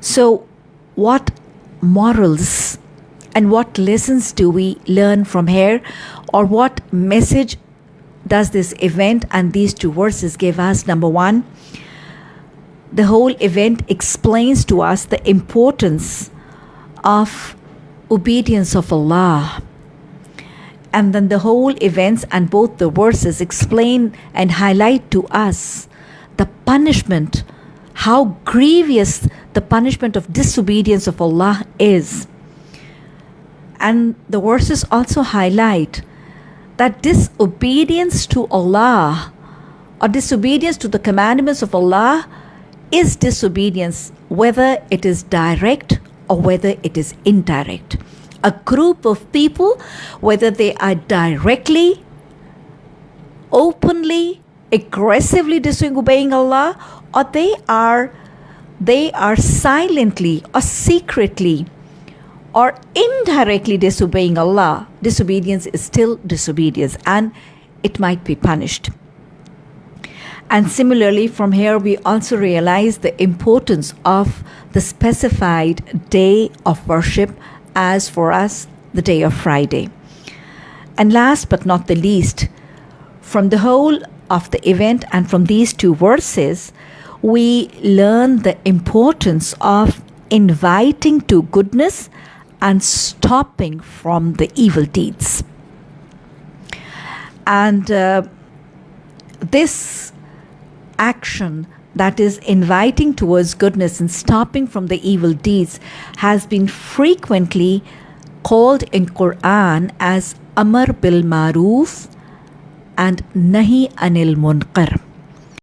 So, what morals and what lessons do we learn from here, or what message does this event and these two verses give us? Number one, the whole event explains to us the importance of obedience of Allah. And then the whole events and both the verses explain and highlight to us the punishment, how grievous the punishment of disobedience of Allah is. And the verses also highlight that disobedience to Allah or disobedience to the commandments of Allah is disobedience, whether it is direct or whether it is indirect. A group of people, whether they are directly, openly, aggressively disobeying Allah, or they are they are silently or secretly or indirectly disobeying Allah, disobedience is still disobedience and it might be punished. And similarly, from here, we also realize the importance of the specified day of worship as for us, the day of Friday. And last but not the least, from the whole of the event and from these two verses, we learn the importance of inviting to goodness and stopping from the evil deeds. And uh, this action that is inviting towards goodness and stopping from the evil deeds has been frequently called in Quran as Amar bil Maruf and Nahi Anil Munkar.